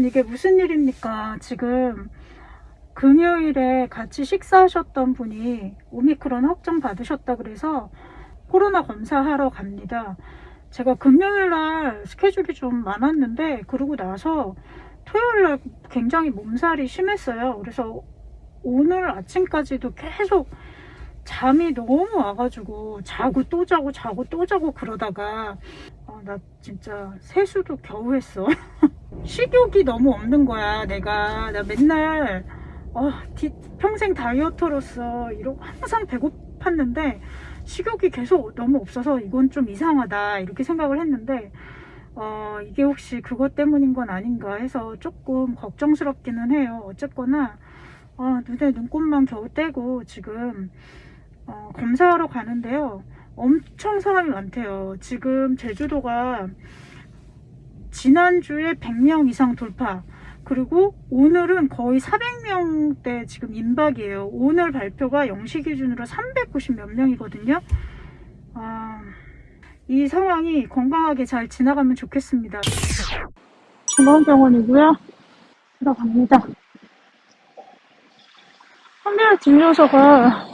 여러분 이게 무슨 일입니까? 지금 금요일에 같이 식사하셨던 분이 오미크론 확정 받으셨다 그래서 코로나 검사하러 갑니다. 제가 금요일날 스케줄이 좀 많았는데 그러고 나서 토요일날 굉장히 몸살이 심했어요. 그래서 오늘 아침까지도 계속 잠이 너무 와가지고 자고 또 자고 자고 또 자고 그러다가 어, 나 진짜 세수도 겨우 했어. 식욕이 너무 없는 거야. 내가. 나 맨날 어, 디- 평생 다이어터로서 이러고 항상 배고팠는데 식욕이 계속 너무 없어서 이건 좀 이상하다. 이렇게 생각을 했는데 어, 이게 혹시 그것 때문인 건 아닌가 해서 조금 걱정스럽기는 해요. 어쨌거나 어, 눈에 눈곱만 겨우 떼고 지금 어, 검사하러 가는데요. 엄청 사람이 많대요. 지금 제주도가 지난주에 100명 이상 돌파 그리고 오늘은 거의 400명대 지금 임박이에요. 오늘 발표가 0시 기준으로 390 몇 명이거든요. 아, 이 상황이 건강하게 잘 지나가면 좋겠습니다. 중앙병원이고요. 들어갑니다. 한별 진료소가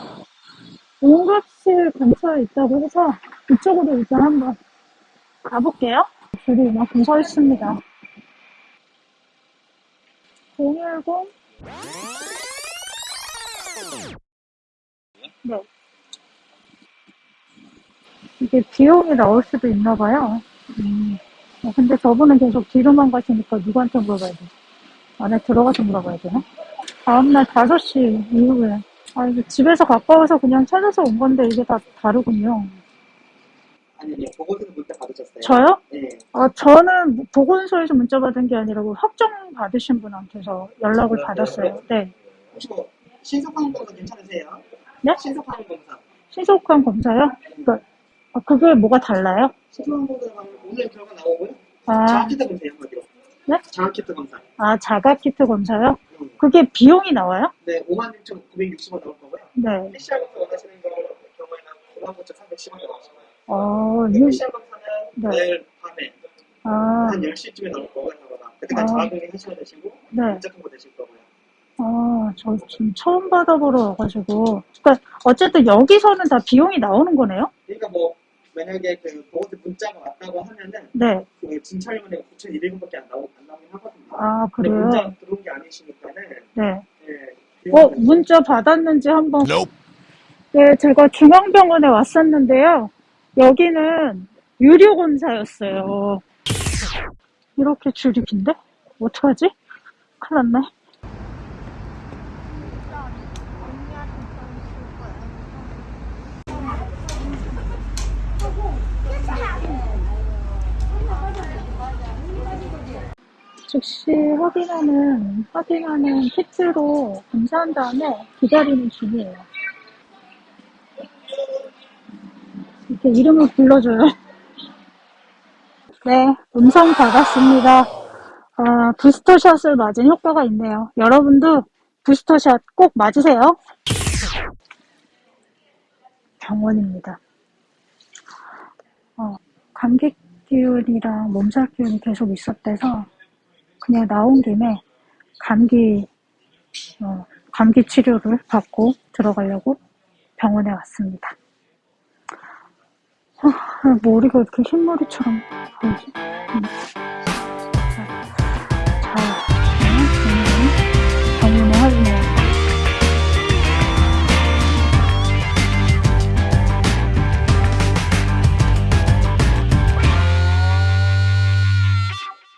응급실 근처에 있다고 해서 이쪽으로 일단 한번 가볼게요. 줄이 이만큼 서 있습니다. 010 네. 이게 비용이 나올 수도 있나 봐요. 음. 어, 근데 저분은 계속 뒤로만 가시니까 누구한테 물어봐야 돼? 안에 들어가서 물어봐야 되나? 다음날 5시 이후에. 아, 이게 집에서 가까워서 그냥 찾아서 온 건데 이게 다 다르군요. 아니, 아니, 보고서는 문자 받으셨어요? 저요? 네. 아, 저는 보건소에서 문자 받은 게 아니라 그 확정 받으신 분한테서 연락을 그래요? 받았어요. 네. 혹시 뭐, 신속항 검사 괜찮으세요? 네? 신속항 검사. 신속한 검사요? 그, 아, 그게 뭐가 달라요? 신속항 검사 하면 오늘 결과 나오고요. 아, 자가키트 검사요, 한마디로. 네? 자가키트 검사. 아, 자가키트 검사요? 음. 그게 비용이 나와요? 네, 56,960원 나올 거고요. 네. PCR 검사 원하시는 거 경우에는 59,310원 나오시고요. 어, 유, 검사는 네. 내일 밤에 아, 한 10시쯤에 나올 거고요. 그때까지 아. 자가격리 하시면 되시고, 네. 문자 통보 되실 거고요. 아, 저 지금 처음 받아보러 와가지고. 그니까, 어쨌든 여기서는 다 비용이 나오는 거네요? 그러니까 뭐, 만약에 그 보고서 문자가 왔다고 하면은, 네. 그 진찰료는 9,200원밖에 안 나오, 안 나오긴 하거든요. 아, 근데 그래요? 문자 들어온 게 아니시니까는, 네. 예. 어, 문자 받았는지 한번. 네, 제가 중앙병원에 왔었는데요. 여기는 유료 검사였어요. 이렇게 줄이 긴데? 어떡하지? 큰일 났네. 즉시 확인하는, 확인하는 키트로 검사한 다음에 기다리는 중이에요. 이렇게 이름을 불러줘요. 네, 음성 받았습니다. 아, 부스터샷을 맞은 효과가 있네요. 여러분도 부스터샷 꼭 맞으세요. 병원입니다. 어, 감기 기운이랑 몸살 기운이 계속 있었대서 그냥 나온 김에 감기 어, 감기 치료를 받고 들어가려고 병원에 왔습니다. 아, 머리가 이렇게 흰머리처럼 보이지? 음.